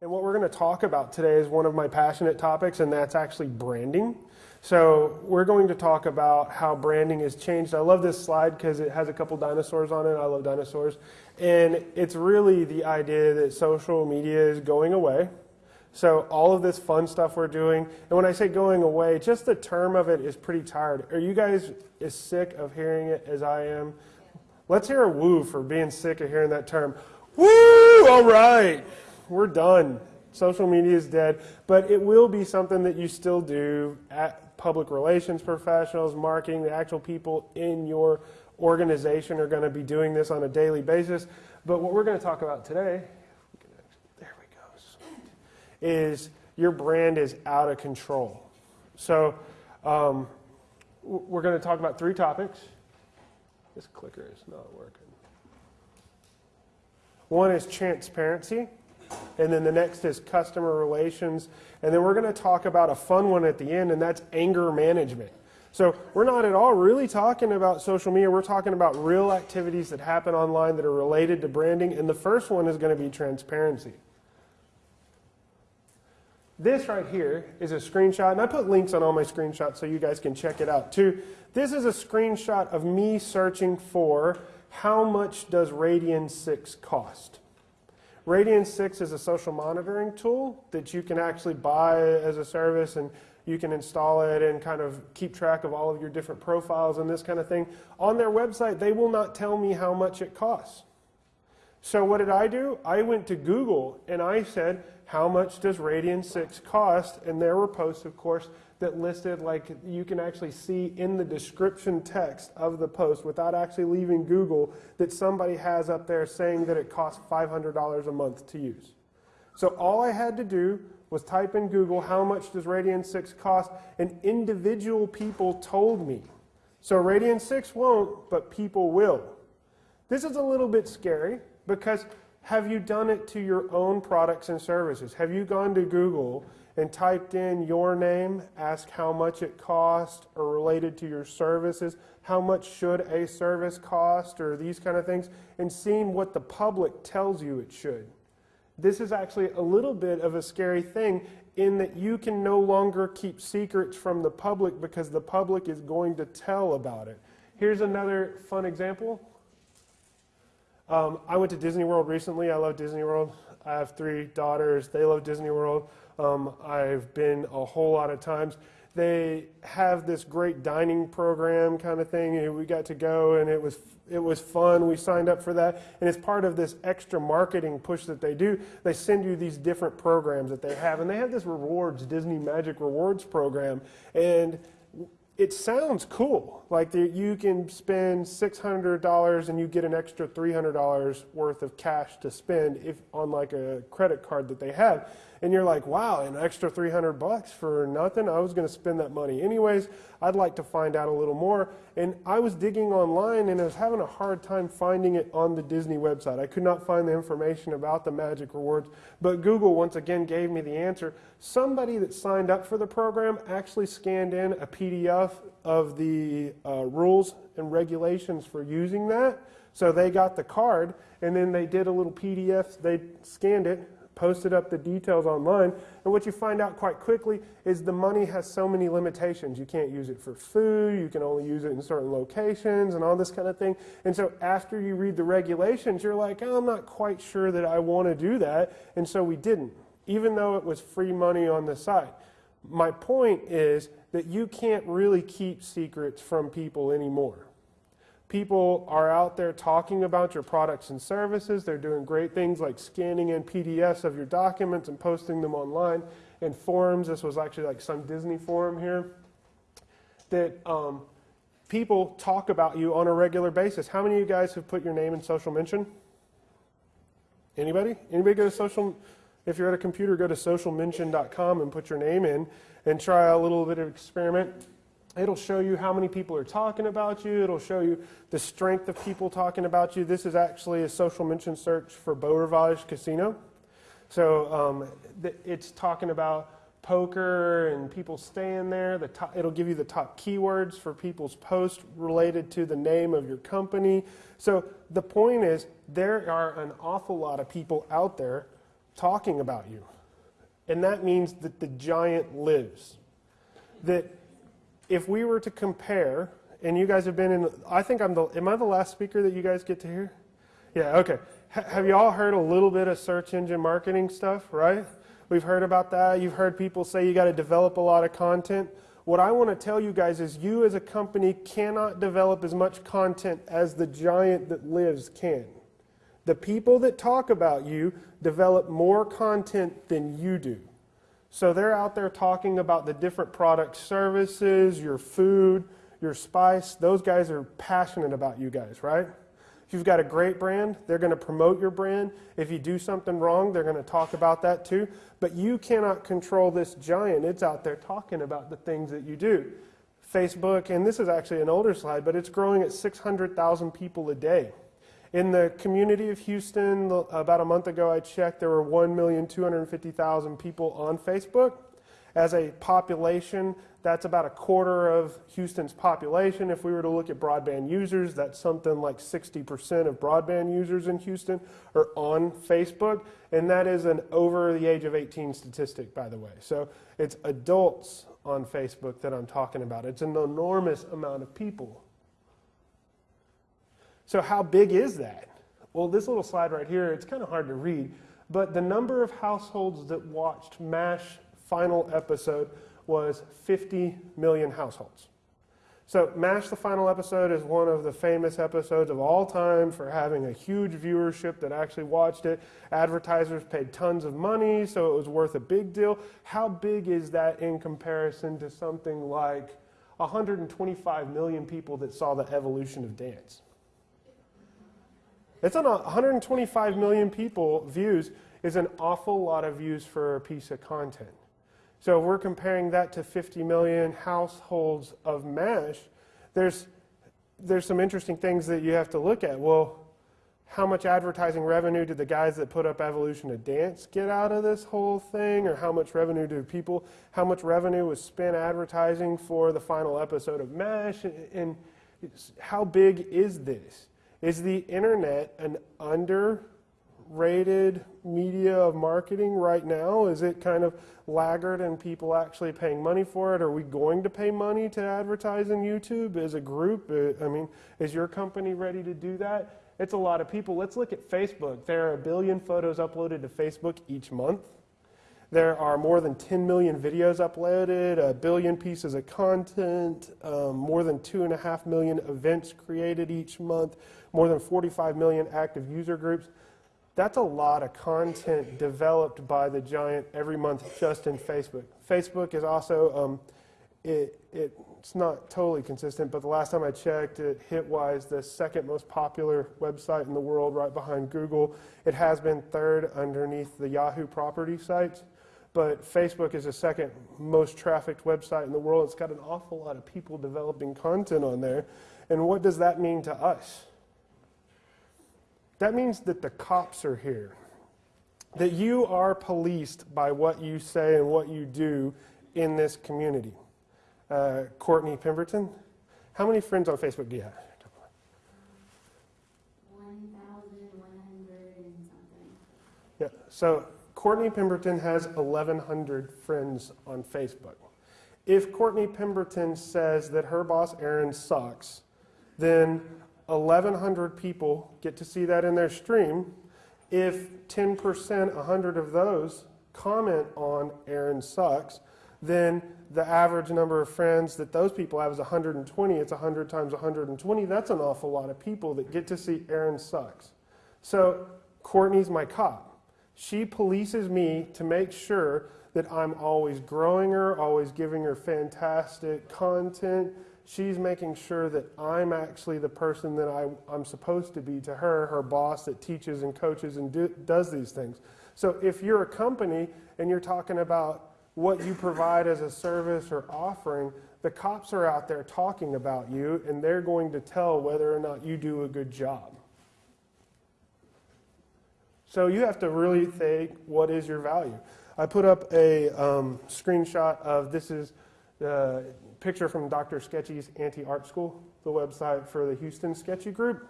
And what we're going to talk about today is one of my passionate topics, and that's actually branding. So, we're going to talk about how branding has changed. I love this slide because it has a couple dinosaurs on it. I love dinosaurs. And it's really the idea that social media is going away. So, all of this fun stuff we're doing, and when I say going away, just the term of it is pretty tired. Are you guys as sick of hearing it as I am? Let's hear a woo for being sick of hearing that term. Woo! All right we're done. Social media is dead, but it will be something that you still do at public relations professionals, marketing, the actual people in your organization are going to be doing this on a daily basis. But what we're going to talk about today, there we go, is your brand is out of control. So um, we're going to talk about three topics. This clicker is not working. One is transparency. And then the next is customer relations. And then we're going to talk about a fun one at the end, and that's anger management. So we're not at all really talking about social media. We're talking about real activities that happen online that are related to branding. And the first one is going to be transparency. This right here is a screenshot, and I put links on all my screenshots so you guys can check it out too. This is a screenshot of me searching for how much does Radian 6 cost. Radian 6 is a social monitoring tool that you can actually buy as a service and you can install it and kind of keep track of all of your different profiles and this kind of thing. On their website, they will not tell me how much it costs. So what did I do? I went to Google and I said, how much does Radian 6 cost? And there were posts, of course, that listed like you can actually see in the description text of the post without actually leaving Google that somebody has up there saying that it costs $500 a month to use. So all I had to do was type in Google how much does Radian 6 cost and individual people told me. So Radian 6 won't, but people will. This is a little bit scary because have you done it to your own products and services? Have you gone to Google and typed in your name, ask how much it cost, or related to your services, how much should a service cost, or these kind of things, and seeing what the public tells you it should. This is actually a little bit of a scary thing in that you can no longer keep secrets from the public because the public is going to tell about it. Here's another fun example. Um, I went to Disney World recently. I love Disney World. I have three daughters. They love Disney World. Um, I've been a whole lot of times. They have this great dining program kind of thing. We got to go and it was it was fun. We signed up for that. And it's part of this extra marketing push that they do. They send you these different programs that they have. And they have this rewards, Disney Magic Rewards program. And it sounds cool. Like you can spend $600 and you get an extra $300 worth of cash to spend if on like a credit card that they have and you're like, wow, an extra 300 bucks for nothing? I was going to spend that money anyways. I'd like to find out a little more. And I was digging online and I was having a hard time finding it on the Disney website. I could not find the information about the Magic Rewards, but Google once again gave me the answer. Somebody that signed up for the program actually scanned in a PDF of the uh, rules and regulations for using that. So they got the card and then they did a little PDF, they scanned it, posted up the details online. And what you find out quite quickly is the money has so many limitations. You can't use it for food, you can only use it in certain locations and all this kind of thing. And so after you read the regulations, you're like, oh, I'm not quite sure that I want to do that. And so we didn't, even though it was free money on the site. My point is that you can't really keep secrets from people anymore. People are out there talking about your products and services. They're doing great things like scanning in PDFs of your documents and posting them online in forums. This was actually like some Disney forum here. That um, people talk about you on a regular basis. How many of you guys have put your name in social mention? Anybody? Anybody go to social? If you're at a computer, go to socialmention.com and put your name in and try a little bit of experiment. It'll show you how many people are talking about you. It'll show you the strength of people talking about you. This is actually a social mention search for Beau Rivage Casino. So um, it's talking about poker and people staying there. The top, it'll give you the top keywords for people's posts related to the name of your company. So the point is there are an awful lot of people out there talking about you. And that means that the giant lives. That if we were to compare, and you guys have been in, I think I'm the, am I the last speaker that you guys get to hear? Yeah, okay. H- have you all heard a little bit of search engine marketing stuff, right? We've heard about that. You've heard people say you got to develop a lot of content. What I want to tell you guys is you as a company cannot develop as much content as the giant that lives can. The people that talk about you develop more content than you do. So they're out there talking about the different products, services, your food, your spice. Those guys are passionate about you guys, right? If you've got a great brand, they're going to promote your brand. If you do something wrong, they're going to talk about that too. But you cannot control this giant. It's out there talking about the things that you do. Facebook, and this is actually an older slide, but it's growing at 600,000 people a day. In the community of Houston, about a month ago, I checked, there were 1,250,000 people on Facebook. As a population, that's about a quarter of Houston's population. If we were to look at broadband users, that's something like 60% of broadband users in Houston are on Facebook. And that is an over the age of 18 statistic, by the way. So it's adults on Facebook that I'm talking about. It's an enormous amount of people. So, how big is that? Well, this little slide right here, it's kind of hard to read, but the number of households that watched MASH final episode was 50 million households. So, MASH, the final episode, is one of the famous episodes of all time for having a huge viewership that actually watched it. Advertisers paid tons of money, so it was worth a big deal. How big is that in comparison to something like 125 million people that saw the evolution of dance? It's on 125 million people views is an awful lot of views for a piece of content. So if we're comparing that to 50 million households of MASH, there's, there's some interesting things that you have to look at. Well, how much advertising revenue did the guys that put up Evolution of Dance get out of this whole thing? Or how much revenue do people, how much revenue was spent advertising for the final episode of MASH? And how big is this? Is the internet an underrated media of marketing right now? Is it kind of laggard and people actually paying money for it? Are we going to pay money to advertise in YouTube as a group? Uh, I mean, is your company ready to do that? It's a lot of people. Let's look at Facebook. There are a billion photos uploaded to Facebook each month. There are more than 10 million videos uploaded, a billion pieces of content, um, more than 2.5 million events created each month, more than 45 million active user groups. That's a lot of content developed by the giant every month just in Facebook. Facebook is also, um, it, it, it's not totally consistent, but the last time I checked, it Hitwise the second most popular website in the world, right behind Google. It has been third underneath the Yahoo property sites but Facebook is the second most trafficked website in the world. It's got an awful lot of people developing content on there. And what does that mean to us? That means that the cops are here, that you are policed by what you say and what you do in this community. Uh, Courtney Pemberton, how many friends on Facebook do you have? 1,100 and something. Yeah, so Courtney Pemberton has 1,100 friends on Facebook. If Courtney Pemberton says that her boss Aaron sucks, then 1,100 people get to see that in their stream. If 10%, 100 of those comment on Aaron sucks, then the average number of friends that those people have is 120. It's 100 times 120. That's an awful lot of people that get to see Aaron sucks. So Courtney's my cop. She polices me to make sure that I'm always growing her, always giving her fantastic content. She's making sure that I'm actually the person that I, am supposed to be to her, her boss that teaches and coaches and do, does these things. So if you're a company and you're talking about what you provide as a service or offering, the cops are out there talking about you and they're going to tell whether or not you do a good job. So you have to really think what is your value. I put up a um, screenshot of this is the picture from Dr. Sketchy's Anti Art School, the website for the Houston Sketchy Group.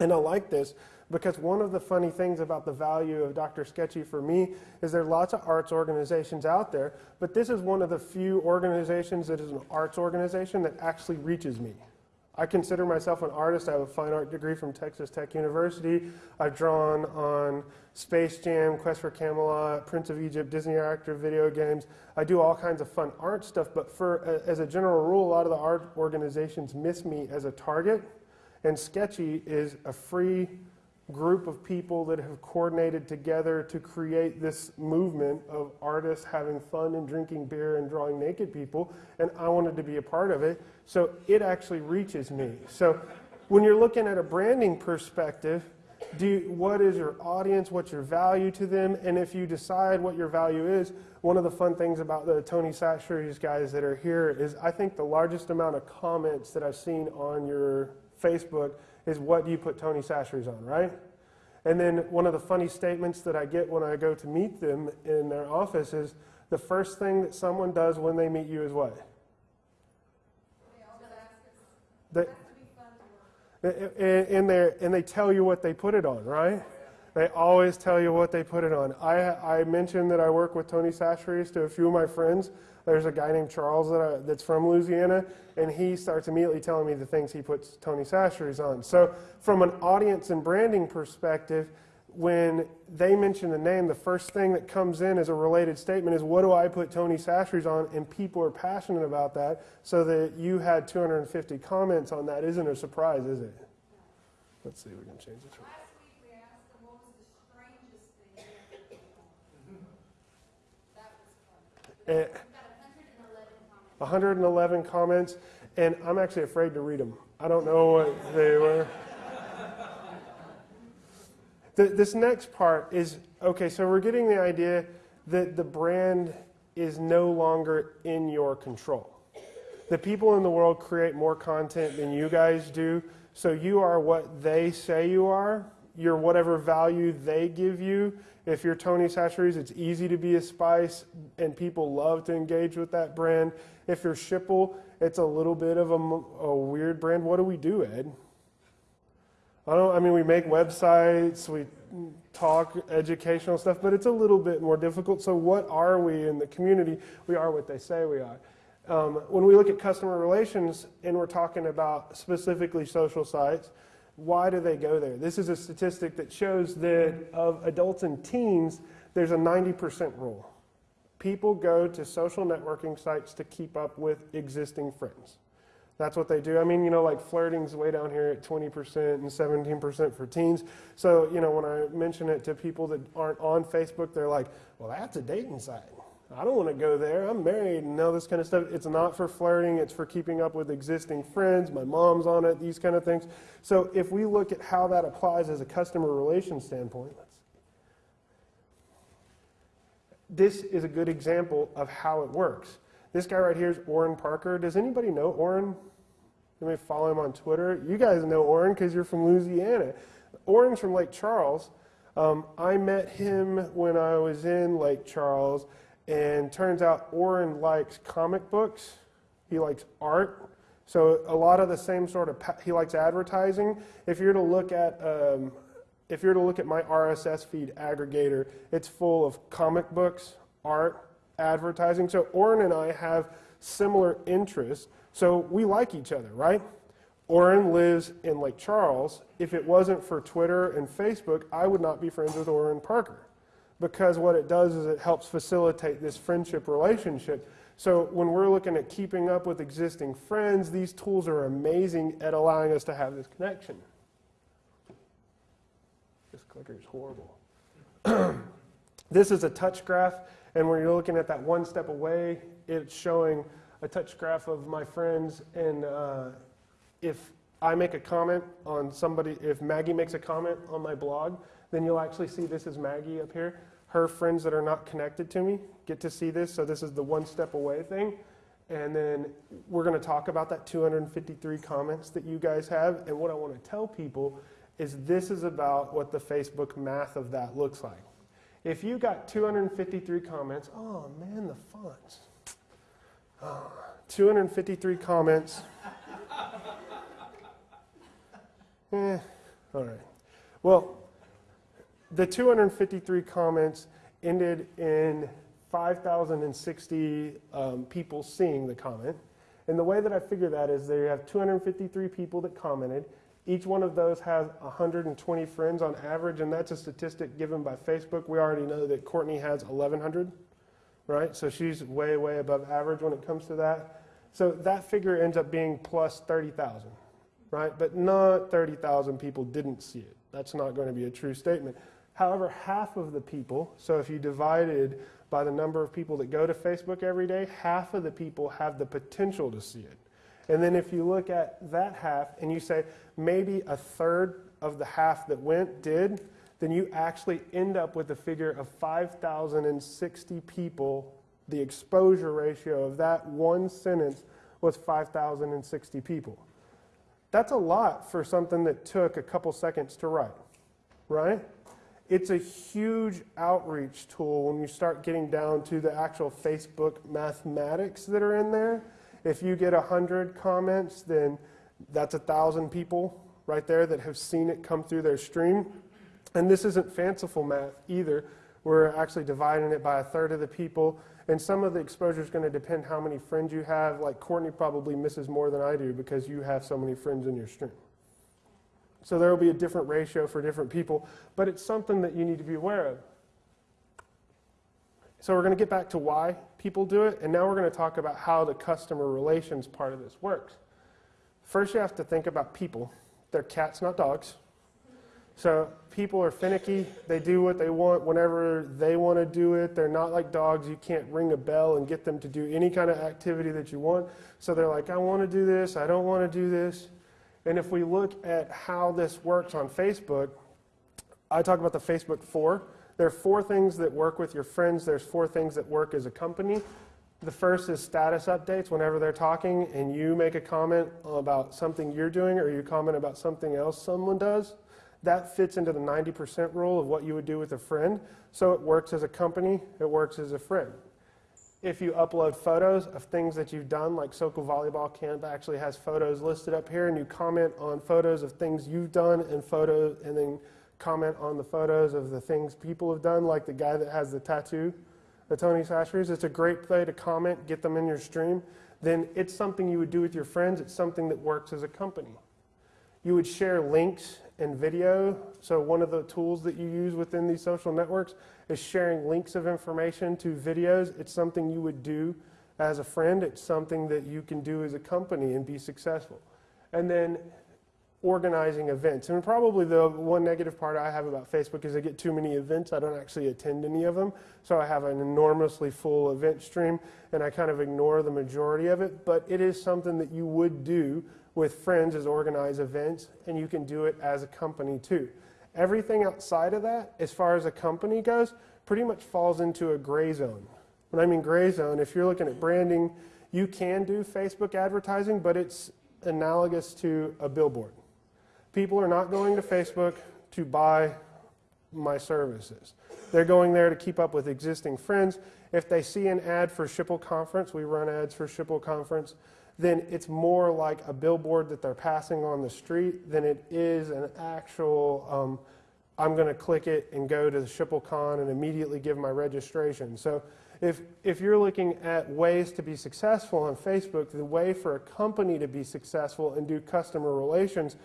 And I like this because one of the funny things about the value of Dr. Sketchy for me is there are lots of arts organizations out there, but this is one of the few organizations that is an arts organization that actually reaches me. I consider myself an artist. I have a fine art degree from Texas Tech University. I've drawn on Space Jam, Quest for Camelot, Prince of Egypt, Disney Interactive video games. I do all kinds of fun art stuff, but for as a general rule, a lot of the art organizations miss me as a target. And Sketchy is a free group of people that have coordinated together to create this movement of artists having fun and drinking beer and drawing naked people, and I wanted to be a part of it. So it actually reaches me. So when you're looking at a branding perspective, do you, what is your audience? What's your value to them? And if you decide what your value is, one of the fun things about the Tony Chachere's guys that are here is I think the largest amount of comments that I've seen on your Facebook is what do you put Tony Chachere's on, right? And then one of the funny statements that I get when I go to meet them in their office is the first thing that someone does when they meet you is what? They, and, and they tell you what they put it on, right? They always tell you what they put it on. I, I mentioned that I work with Tony Chachere's to a few of my friends. There's a guy named Charles that I, that's from Louisiana, and he starts immediately telling me the things he puts Tony Chachere's on. So, from an audience and branding perspective, when they mention the name, the first thing that comes in as a related statement is, What do I put Tony Chachere's on? And people are passionate about that. So that you had 250 comments on that isn't a surprise, is it? Let's see if we can change this. Last week we asked them what was the strangest thing you ever did. That got 111 111 comments. comments, and I'm actually afraid to read them. I don't know what they were. The, this next part is okay, so we're getting the idea that the brand is no longer in your control. The people in the world create more content than you guys do, so you are what they say you are. You're whatever value they give you. If you're Tony Chachere's, it's easy to be a spice, and people love to engage with that brand. If you're Schipul, it's a little bit of a, a weird brand. What do we do, Ed? I don't. I mean, we make websites, we talk educational stuff, but it's a little bit more difficult. So, what are we in the community? We are what they say we are. Um, when we look at customer relations and we're talking about specifically social sites, why do they go there? This is a statistic that shows that of adults and teens, there's a 90% rule. People go to social networking sites to keep up with existing friends. That's what they do. I mean, you know, like flirting's way down here at 20% and 17% for teens. So, you know, when I mention it to people that aren't on Facebook, they're like, well, that's a dating site. I don't want to go there. I'm married and all this kind of stuff. It's not for flirting, it's for keeping up with existing friends. My mom's on it, these kind of things. So, if we look at how that applies as a customer relations standpoint, this is a good example of how it works. This guy right here is Orrin Parker. Does anybody know Orrin? You may follow him on Twitter. You guys know Orrin because you're from Louisiana. Orrin's from Lake Charles. Um, I met him when I was in Lake Charles, and turns out Orrin likes comic books. He likes art. So a lot of the same sort of he likes advertising. If you're to look at um, if you're to look at my RSS feed aggregator, it's full of comic books, art, advertising. So Orrin and I have similar interests. So we like each other, right? Orrin lives in Lake Charles. If it wasn't for Twitter and Facebook, I would not be friends with Orrin Parker. Because what it does is it helps facilitate this friendship relationship. So when we're looking at keeping up with existing friends, these tools are amazing at allowing us to have this connection. This clicker is horrible. this is a touch graph. And when you're looking at that one step away, it's showing a touch graph of my friends. And uh, if I make a comment on somebody, if Maggie makes a comment on my blog, then you'll actually see this is Maggie up here. Her friends that are not connected to me get to see this. So this is the one step away thing. And then we're going to talk about that 253 comments that you guys have. And what I want to tell people is this is about what the Facebook math of that looks like. If you got 253 comments, oh man, the fonts. Oh, 253 comments. eh, All right. Well, the 253 comments ended in 5,060 um, people seeing the comment. And the way that I figure that is they have 253 people that commented. Each one of those has 120 friends on average, and that's a statistic given by Facebook. We already know that Courtney has 1,100, right? So she's way, way above average when it comes to that. So that figure ends up being plus 30,000, right? But not 30,000 people didn't see it. That's not going to be a true statement. However, half of the people, so if you divided by the number of people that go to Facebook every day, half of the people have the potential to see it. And then if you look at that half and you say maybe a third of the half that went did, then you actually end up with a figure of 5,060 people. The exposure ratio of that one sentence was 5,060 people. That's a lot for something that took a couple seconds to write, right? It's a huge outreach tool when you start getting down to the actual Facebook mathematics that are in there. If you get 100 comments, then that's a 1,000 people right there that have seen it come through their stream. And this isn't fanciful math either. We're actually dividing it by a third of the people. And some of the exposure is going to depend how many friends you have. Like Courtney probably misses more than I do because you have so many friends in your stream. So there will be a different ratio for different people, but it's something that you need to be aware of. So we're going to get back to why people do it, and now we're going to talk about how the customer relations part of this works. First, you have to think about people. They're cats, not dogs. So people are finicky. They do what they want whenever they want to do it. They're not like dogs. You can't ring a bell and get them to do any kind of activity that you want. So they're like, I want to do this. I don't want to do this. And if we look at how this works on Facebook, I talk about the Facebook four. There are four things that work with your friends. There's four things that work as a company. The first is status updates whenever they're talking and you make a comment about something you're doing or you comment about something else someone does. That fits into the 90% rule of what you would do with a friend. So it works as a company, it works as a friend if you upload photos of things that you've done, like Sokol Volleyball Camp actually has photos listed up here, and you comment on photos of things you've done and photos, and then comment on the photos of the things people have done, like the guy that has the tattoo, the Tony Chachere's. It's a great way to comment, get them in your stream. Then it's something you would do with your friends. It's something that works as a company. You would share links and video. So one of the tools that you use within these social networks is sharing links of information to videos. It's something you would do as a friend. It's something that you can do as a company and be successful. And then organizing events. And probably the one negative part I have about Facebook is I get too many events. I don't actually attend any of them. So I have an enormously full event stream and I kind of ignore the majority of it. But it is something that you would do with friends is organize events and you can do it as a company too. Everything outside of that, as far as a company goes, pretty much falls into a gray zone. When I mean gray zone, if you're looking at branding, you can do Facebook advertising, but it's analogous to a billboard. People are not going to Facebook to buy my services. They're going there to keep up with existing friends. If they see an ad for Schipul Conference, we run ads for Schipul Conference, then it's more like a billboard that they're passing on the street than it is an actual, um, I'm going to click it and go to the Schipul Con and immediately give my registration. So if, if you're looking at ways to be successful on Facebook, the way for a company to be successful and do customer relations,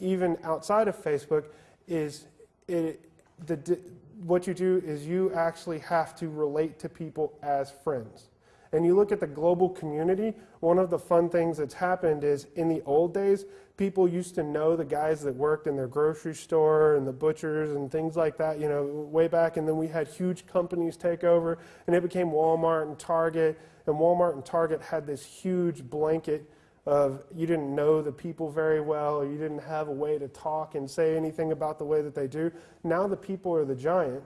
even outside of Facebook, is it, the, what you do is you actually have to relate to people as friends and you look at the global community, one of the fun things that's happened is in the old days, people used to know the guys that worked in their grocery store and the butchers and things like that, you know, way back. And then we had huge companies take over, and it became Walmart and Target. And Walmart and Target had this huge blanket of you didn't know the people very well, or you didn't have a way to talk and say anything about the way that they do. Now the people are the giant,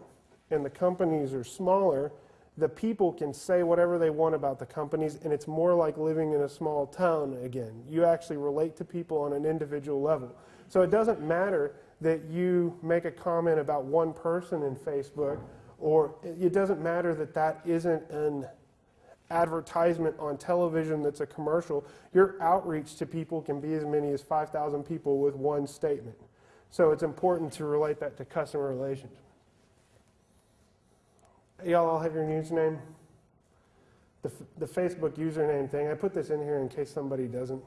and the companies are smaller the people can say whatever they want about the companies, and it's more like living in a small town again. You actually relate to people on an individual level. So it doesn't matter that you make a comment about one person in Facebook, or it doesn't matter that that isn't an advertisement on television that's a commercial. Your outreach to people can be as many as 5,000 people with one statement. So it's important to relate that to customer relations. Y'all all have your username? The, the Facebook username thing, I put this in here in case somebody doesn't.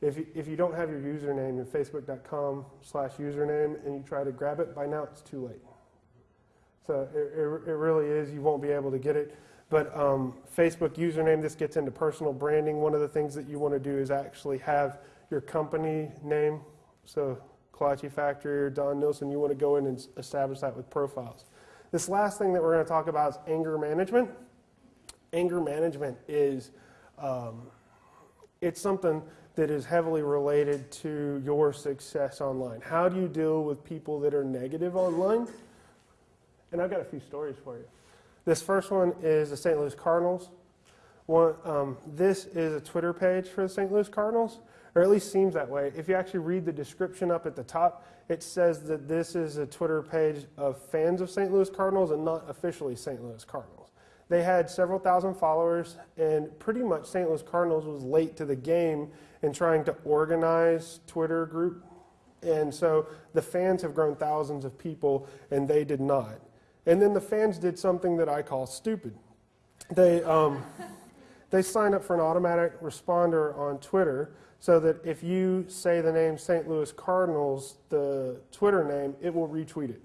If you, if you don't have your username in facebook.com slash username and you try to grab it, by now it's too late. So it, it, it really is, you won't be able to get it. But um, Facebook username, this gets into personal branding. One of the things that you want to do is actually have your company name. So Kolache Factory or Don Nilsson, you want to go in and establish that with profiles. This last thing that we're going to talk about is anger management. Anger management is um, it's something that is heavily related to your success online. How do you deal with people that are negative online? And I've got a few stories for you. This first one is the St. Louis Cardinals. One, um, this is a Twitter page for the St. Louis Cardinals, or at least seems that way. If you actually read the description up at the top, it says that this is a Twitter page of fans of St. Louis Cardinals and not officially St. Louis Cardinals. They had several thousand followers, and pretty much St. Louis Cardinals was late to the game in trying to organize Twitter group. And so the fans have grown thousands of people, and they did not. And then the fans did something that I call stupid. They, um, they signed up for an automatic responder on Twitter so that if you say the name St. Louis Cardinals, the Twitter name, it will retweet it.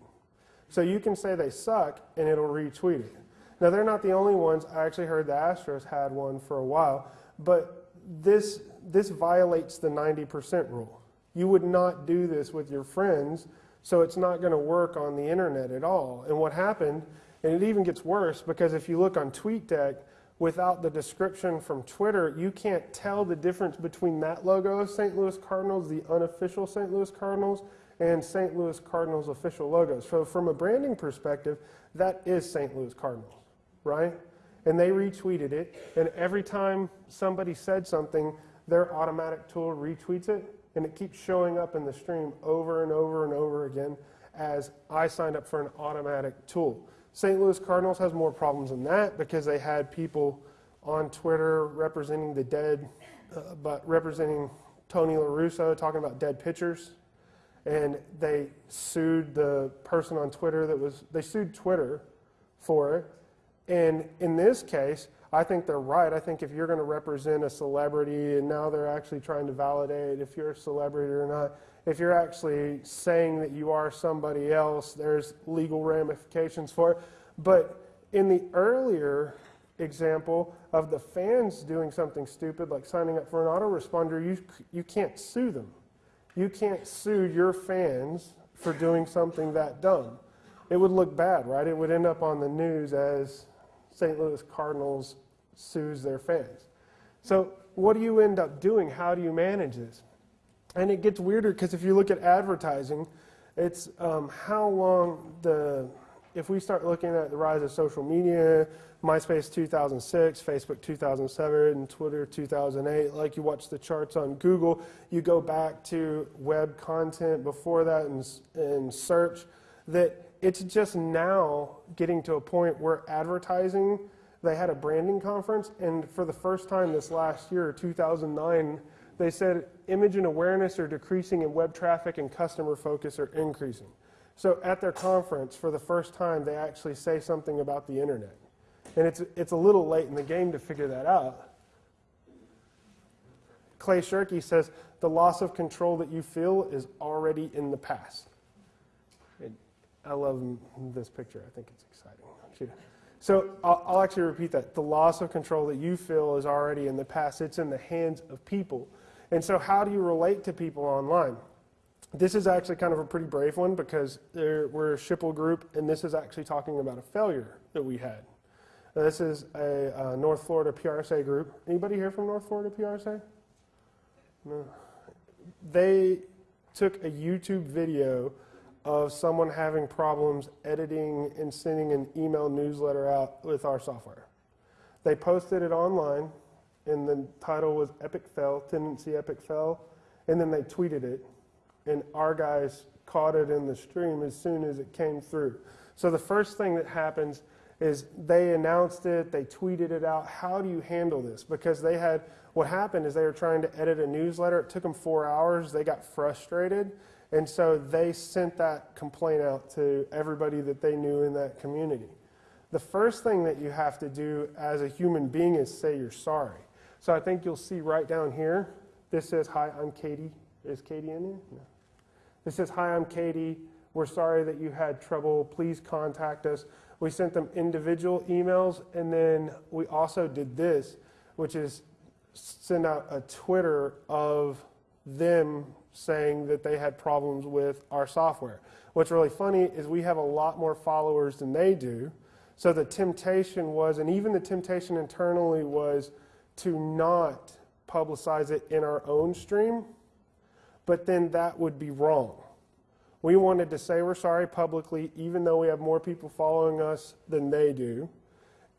So you can say they suck and it'll retweet it. Now, they're not the only ones. I actually heard the Astros had one for a while, but this, this violates the 90% rule. You would not do this with your friends, so it's not going to work on the internet at all. And what happened, and it even gets worse because if you look on TweetDeck, without the description from Twitter, you can't tell the difference between that logo St. Louis Cardinals, the unofficial St. Louis Cardinals, and St. Louis Cardinals official logos. So, from a branding perspective, that is St. Louis Cardinals, right? And they retweeted it, and every time somebody said something, their automatic tool retweets it, and it keeps showing up in the stream over and over and over again as I signed up for an automatic tool. St. Louis Cardinals has more problems than that because they had people on Twitter representing the dead, uh, but representing Tony La Russa, talking about dead pitchers. And they sued the person on Twitter that was, they sued Twitter for it. And in this case, I think they're right. I think if you're going to represent a celebrity, and now they're actually trying to validate if you're a celebrity or not, if you're actually saying that you are somebody else, there's legal ramifications for it. But in the earlier example of the fans doing something stupid, like signing up for an autoresponder, you, you can't sue them. You can't sue your fans for doing something that dumb. It would look bad, right? It would end up on the news as St. Louis Cardinals sues their fans. So, what do you end up doing? How do you manage this? And it gets weirder because if you look at advertising, it's um, how long the, if we start looking at the rise of social media, MySpace 2006, Facebook 2007, Twitter 2008, like you watch the charts on Google, you go back to web content before that and, and search, that it's just now getting to a point where advertising, they had a branding conference, and for the first time this last year, 2009, they said image and awareness are decreasing and web traffic and customer focus are increasing. So at their conference, for the first time, they actually say something about the internet. And it's, it's a little late in the game to figure that out. Clay Shirky says, the loss of control that you feel is already in the past. I love this picture. I think it's exciting. So I'll, I'll actually repeat that. The loss of control that you feel is already in the past. It's in the hands of people. And so how do you relate to people online? This is actually kind of a pretty brave one because we're a Schipul group, and this is actually talking about a failure that we had. This is a uh, North Florida PRSA group. Anybody here from North Florida PRSA? No. They took a YouTube video of someone having problems editing and sending an email newsletter out with our software. They posted it online, and the title was Epic Fail, Tendenci Epic Fail, and then they tweeted it, and our guys caught it in the stream as soon as it came through. So the first thing that happens is they announced it, they tweeted it out. How do you handle this? Because they had, what happened is they were trying to edit a newsletter. It took them four hours. They got frustrated And so they sent that complaint out to everybody that they knew in that community. The first thing that you have to do as a human being is say you're sorry. So I think you'll see right down here, this says, Hi, I'm Katie. Is Katie in here? No. This says, Hi, I'm Katie. We're sorry that you had trouble. Please contact us. We sent them individual emails, and then we also did this, which is send out a Twitter of them saying that they had problems with our software. What's really funny is we have a lot more followers than they do. So the temptation was, and even the temptation internally was to not publicize it in our own stream, but then that would be wrong. We wanted to say we're sorry publicly, even though we have more people following us than they do.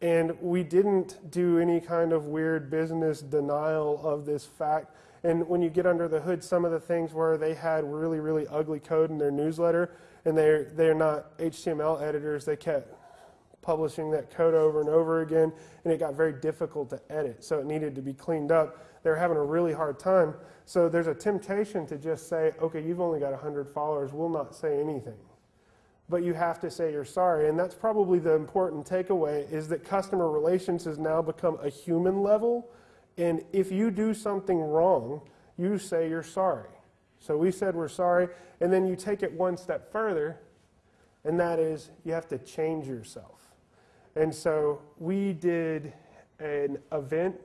And we didn't do any kind of weird business denial of this fact. And when you get under the hood, some of the things where they had really, really ugly code in their newsletter, and they're, they're not HTML editors, they kept publishing that code over and over again, and it got very difficult to edit. So it needed to be cleaned up. They were having a really hard time. So there's a temptation to just say, okay, you've only got 100 followers, we'll not say anything. But you have to say you're sorry. And that's probably the important takeaway is that customer relations has now become a human level. And if you do something wrong, you say you're sorry. So we said we're sorry. And then you take it one step further, and that is you have to change yourself. And so we did an event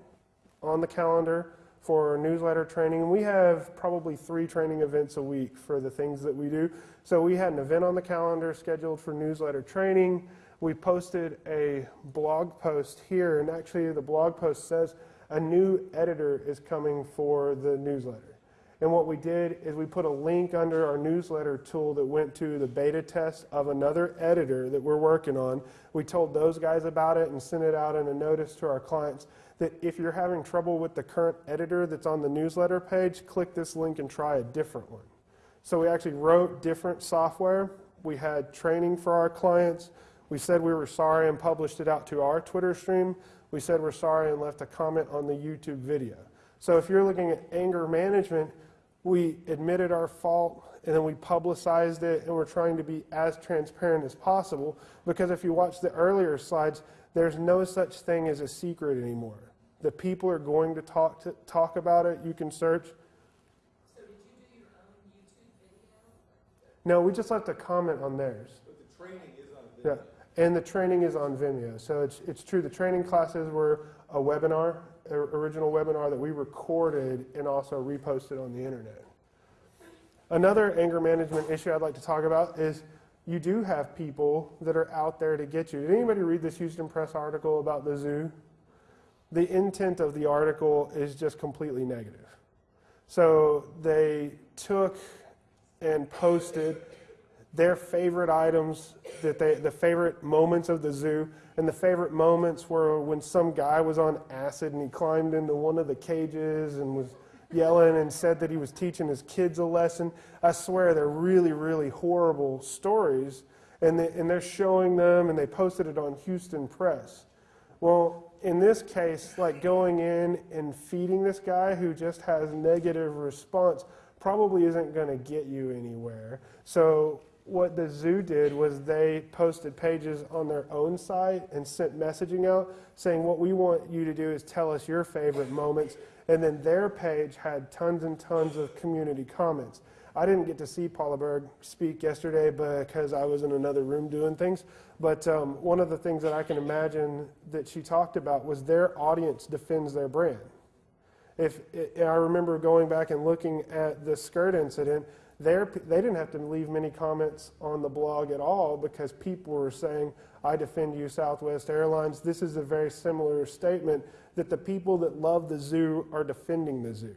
on the calendar for newsletter training. We have probably three training events a week for the things that we do. So we had an event on the calendar scheduled for newsletter training. We posted a blog post here, and actually, the blog post says a new editor is coming for the newsletter. And what we did is we put a link under our newsletter tool that went to the beta test of another editor that we're working on. We told those guys about it and sent it out in a notice to our clients that if you're having trouble with the current editor that's on the newsletter page, click this link and try a different one. So we actually wrote different software. We had training for our clients. We said we were sorry and published it out to our Twitter stream. We said we're sorry and left a comment on the YouTube video. So if you're looking at anger management, we admitted our fault and then we publicized it and we're trying to be as transparent as possible because if you watch the earlier slides, there's no such thing as a secret anymore. The people are going to talk to, talk about it. You can search. So did you do your own YouTube video? No, we just left a comment on theirs. But the training is on Yeah, video. And the training is on Vimeo. So it's it's true. The training classes were a webinar, a original webinar that we recorded and also reposted on the internet. Another anger management issue I'd like to talk about is you do have people that are out there to get you. Did anybody read this Houston Press article about the zoo? the intent of the article is just completely negative. So they took and posted their favorite items that they the favorite moments of the zoo. And the favorite moments were when some guy was on acid and he climbed into one of the cages and was yelling and said that he was teaching his kids a lesson. I swear they're really really horrible stories. And, they, and they're showing them and they posted it on houston press. Well in this case, like going in and feeding this guy who just has negative response probably isn't going to get you anywhere. So what the zoo did was they posted pages on their own site and sent messaging out saying what we want you to do is tell us your favorite moments and then their page had tons and tons of community comments I didn't get to see Paula Berg speak yesterday because I was in another room doing things. But um, one of the things that I can imagine that she talked about was their audience defends their brand. If I remember going back and looking at the skirt incident, they didn't have to leave many comments on the blog at all because people were saying, I defend you, Southwest Airlines. This is a very similar statement that the people that love the zoo are defending the zoo.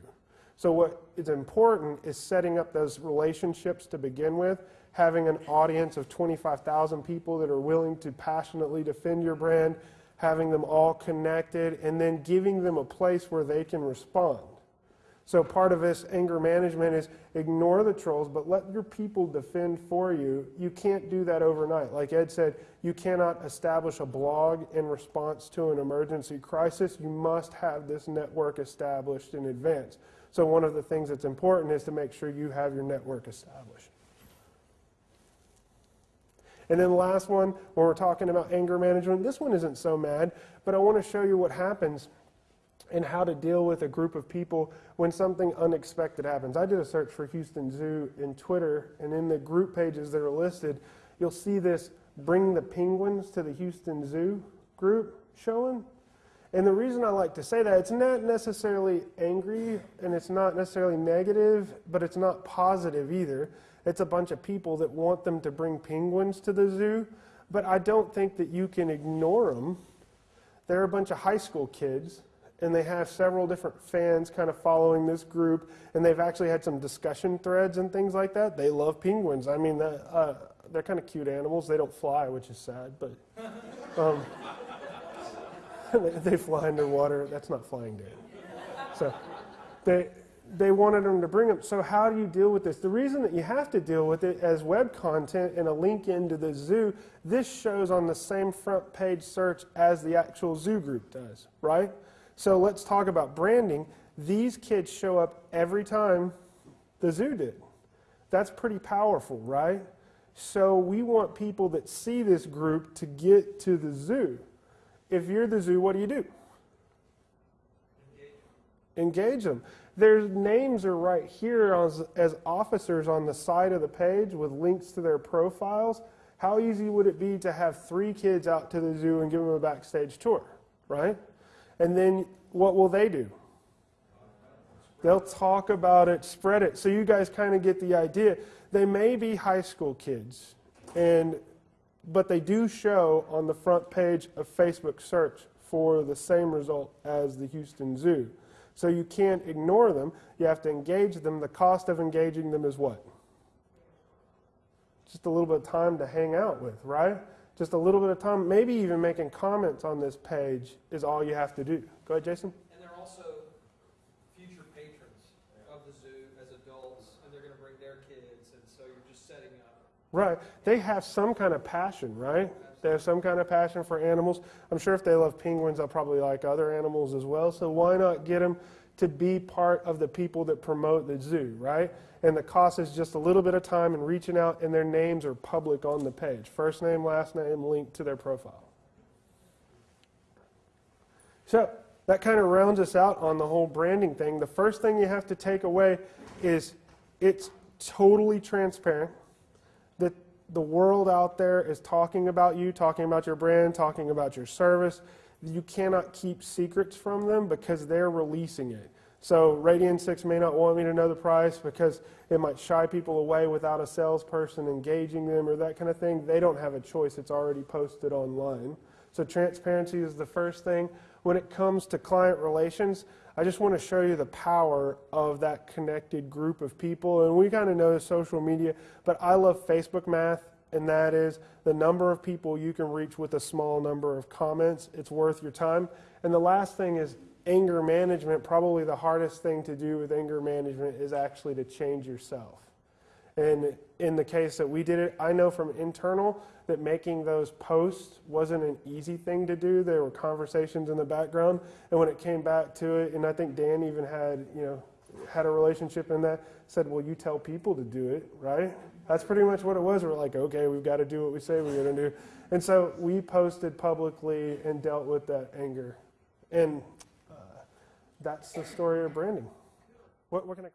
So, what is important is setting up those relationships to begin with, having an audience of 25,000 people that are willing to passionately defend your brand, having them all connected, and then giving them a place where they can respond. So, part of this anger management is ignore the trolls, but let your people defend for you. You can't do that overnight. Like Ed said, you cannot establish a blog in response to an emergency crisis. You must have this network established in advance. So one of the things that's important is to make sure you have your network established. And then the last one, when we're talking about anger management, this one isn't so mad, but I want to show you what happens and how to deal with a group of people when something unexpected happens. I did a search for Houston Zoo in Twitter, and in the group pages that are listed, you'll see this Bring the Penguins to the Houston Zoo group showing. And the reason I like to say that, it's not necessarily angry and it's not necessarily negative, but it's not positive either. It's a bunch of people that want them to bring penguins to the zoo, but I don't think that you can ignore them. They're a bunch of high school kids, and they have several different fans kind of following this group, and they've actually had some discussion threads and things like that. They love penguins. I mean, the, uh, they're kind of cute animals. They don't fly, which is sad, but. Um, they fly underwater. That's not flying dead. So they, they wanted them to bring them. So how do you deal with this? The reason that you have to deal with it as web content and a link into the zoo, this shows on the same front page search as the actual zoo group does, right? So let's talk about branding. These kids show up every time the zoo did. That's pretty powerful, right? So we want people that see this group to get to the zoo if you're the zoo, what do you do? Engage them. Their names are right here as, as officers on the side of the page with links to their profiles. How easy would it be to have three kids out to the zoo and give them a backstage tour, right? And then what will they do? They'll talk about it, spread it. So you guys kind of get the idea. They may be high school kids, and but they do show on the front page of Facebook search for the same result as the Houston Zoo. So you can't ignore them. You have to engage them. The cost of engaging them is what? Just a little bit of time to hang out with, right? Just a little bit of time, maybe even making comments on this page is all you have to do. Go ahead, Jason. And they're also future patrons of the zoo as adults, and they're going to bring their kids, and so you're just setting up. Right. They have some kind of passion, right? They have some kind of passion for animals. I'm sure if they love penguins, they'll probably like other animals as well. So why not get them to be part of the people that promote the zoo, right? And the cost is just a little bit of time and reaching out, and their names are public on the page. First name, last name, link to their profile. So that kind of rounds us out on the whole branding thing. The first thing you have to take away is it's totally transparent that the world out there is talking about you, talking about your brand, talking about your service. You cannot keep secrets from them because they're releasing it. So Radian 6 may not want me to know the price because it might shy people away without a salesperson engaging them or that kind of thing. They don't have a choice. It's already posted online. So transparency is the first thing. When it comes to client relations, I just want to show you the power of that connected group of people. And we kind of know social media, but I love Facebook math, and that is the number of people you can reach with a small number of comments. It's worth your time. And the last thing is anger management. Probably the hardest thing to do with anger management is actually to change yourself. And in the case that we did it, I know from internal that making those posts wasn't an easy thing to do. There were conversations in the background, and when it came back to it, and I think Dan even had, you know, had a relationship in that, said, "Well, you tell people to do it, right?" That's pretty much what it was. We're like, "Okay, we've got to do what we say we're going to do," and so we posted publicly and dealt with that anger, and uh, that's the story of branding. What, what can I?